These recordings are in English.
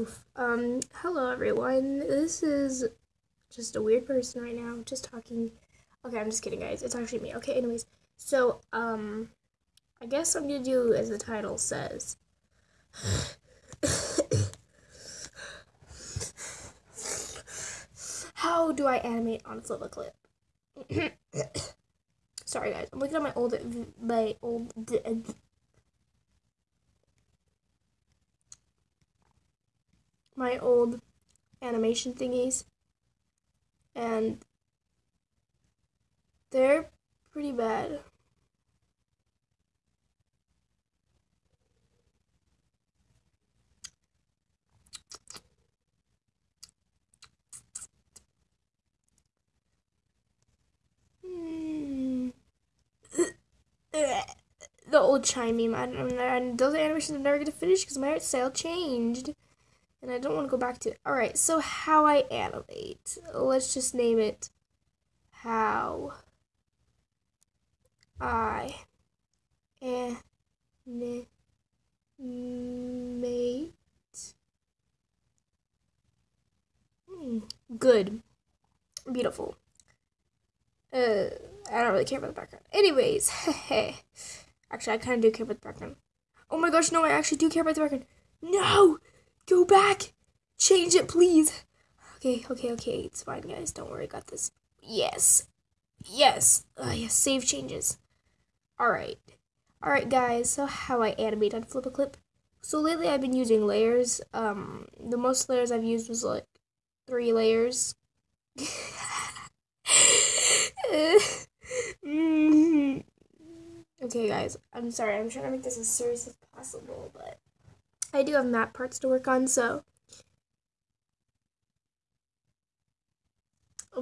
Oof. Um, hello everyone. This is just a weird person right now, just talking. Okay, I'm just kidding, guys. It's actually me. Okay, anyways. So, um, I guess I'm gonna do as the title says. How do I animate on FlipaClip? Sorry, guys. I'm looking at my old, my old my old animation thingies and they're pretty bad. Hmm. the old chime meme. I, I, I, those animations are never gonna finish because my art style changed and I don't want to go back to it. Alright, so how I animate. Let's just name it how I animate. Hmm, good. Beautiful. Uh, I don't really care about the background. Anyways, actually, I kind of do care about the background. Oh my gosh, no, I actually do care about the background. No! Go back! Change it, please! Okay, okay, okay. It's fine, guys. Don't worry. got this. Yes. Yes. Uh, yes, save changes. Alright. Alright, guys. So how I animate on FlipaClip. So lately I've been using layers. Um, the most layers I've used was like three layers. okay, guys. I'm sorry. I'm trying to make this as serious as possible, but I do have map parts to work on, so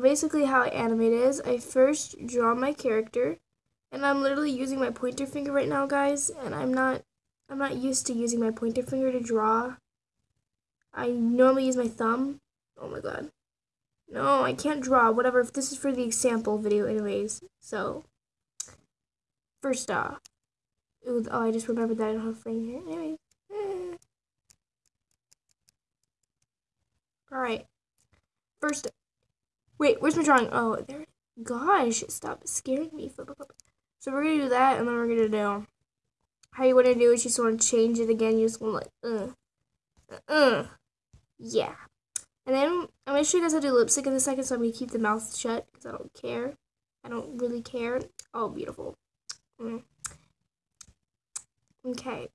basically how I animate is I first draw my character and I'm literally using my pointer finger right now guys and I'm not I'm not used to using my pointer finger to draw. I normally use my thumb. Oh my god. No, I can't draw. Whatever. If this is for the example video anyways. So first off. Ooh, oh I just remembered that I don't have a frame here. Anyways. Alright. First, wait, where's my drawing? Oh, there. Gosh, stop scaring me. So we're to do that, and then we're to do, how you want to do is you just want to change it again. You just want to like, uh, uh, yeah. And then I'm to show you guys how to do lip sync in a second, so I'm to keep the mouth shut, because I don't care. I don't really care. Oh, beautiful. Mm. Okay.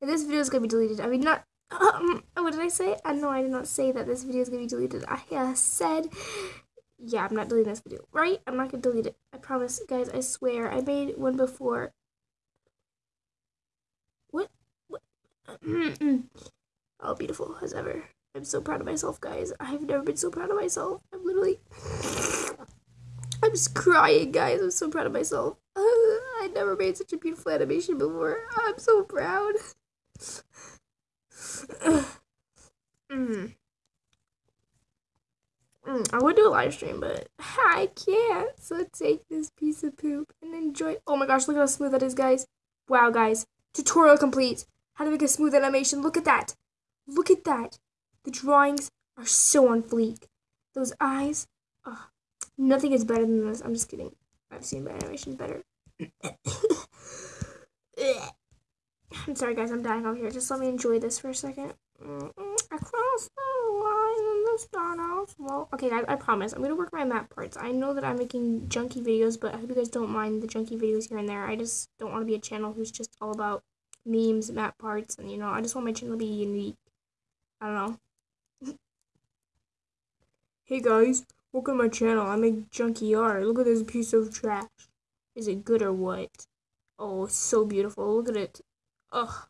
And this video is to be deleted. I mean, not um, what did I say? I know I did not say that this video is going to be deleted. I uh, said, yeah, I'm not deleting this video, right? I'm not going to delete it. I promise, guys, I swear. I made one before. What? What? oh, beautiful as ever. I'm so proud of myself, guys. I've never been so proud of myself. I'm literally... I'm just crying, guys. I'm so proud of myself. Uh, I never made such a beautiful animation before. I'm so proud mm. Mm, I would do a live stream, but I can't. So take this piece of poop and enjoy. Oh my gosh, look how smooth that is, guys. Wow, guys. Tutorial complete. How to make a smooth animation. Look at that. Look at that. The drawings are so on fleek. Those eyes. Oh, nothing is better than this. I'm just kidding. I've seen my animations better. I'm sorry, guys. I'm dying over here. Just let me enjoy this for a second. Across the line in the start Well, okay, guys, I promise. I'm going to work my map parts. I know that I'm making junky videos, but I hope you guys don't mind the junky videos here and there. I just don't want to be a channel who's just all about memes, map parts, and, you know, I just want my channel to be unique. I don't know. hey, guys. Welcome to my channel. I make junky art. Look at this piece of trash. Is it good or what? Oh, so beautiful. Look at it. Ugh.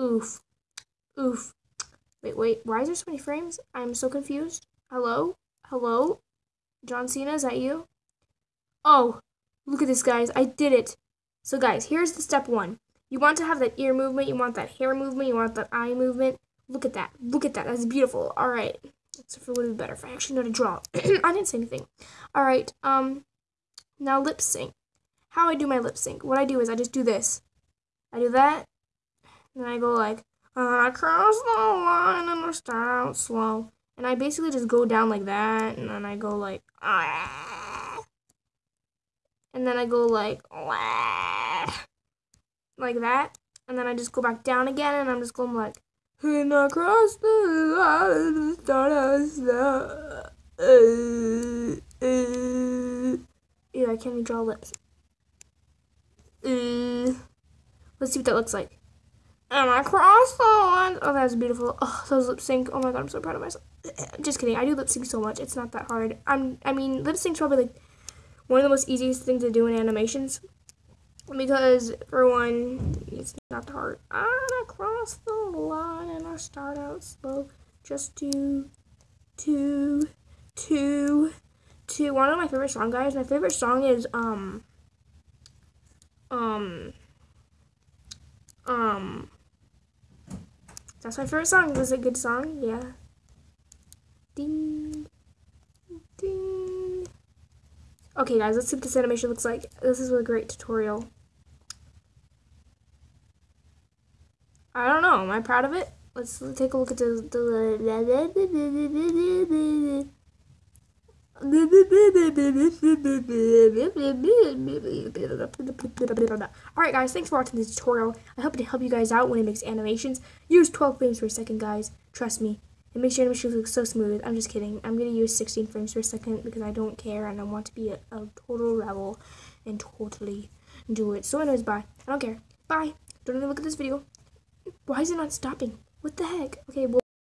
Oof. Oof. Wait, wait. Why is there so many frames? I'm so confused. Hello? Hello? John Cena, is that you? Oh, look at this, guys. I did it. So, guys, here's the step one. You want to have that ear movement. You want that hair movement. You want that eye movement. Look at that. Look at that. That's beautiful. All right. So, for would be better if I actually know to draw. I didn't say anything. All right. Um, now lip sync. How I do my lip sync. What I do is I just do this. I do that, and then I go like, And I cross the line and I start out slow. And I basically just go down like that, and then I go like, ah. And then I go like, like that. And then I just go back down again, and I'm just going like, and I cross the line and start out slow. Uh, uh. Yeah, I can't even draw lips. Uh, let's see what that looks like. And I cross the line. Oh, that's beautiful. Oh, those lip sync. Oh my god, I'm so proud of myself. Just kidding. I do lip sync so much. It's not that hard. I'm. I mean, lip sync's probably like one of the most easiest things to do in animations because for one, it's not that hard. I cross the line and I start out slow. Just two, two, two, two. One of my favorite song guys. My favorite song is um um that's my favorite song. Was it a good song? Yeah. Ding. Ding. Okay, guys, let's see what this animation looks like. This is a great tutorial. I don't know. Am I proud of it? Let's take a look at the... Alright guys, thanks for watching this tutorial. I hope to help you guys out when it makes animations. Use 12 frames per second guys, trust me. It makes your animations look so smooth. I'm just kidding. I'm going to use 16 frames per second because I don't care and I want to be a, a total rebel and totally do it. So anyways, bye. I don't care. Bye. Don't even look at this video. Why is it not stopping? What the heck? Okay, well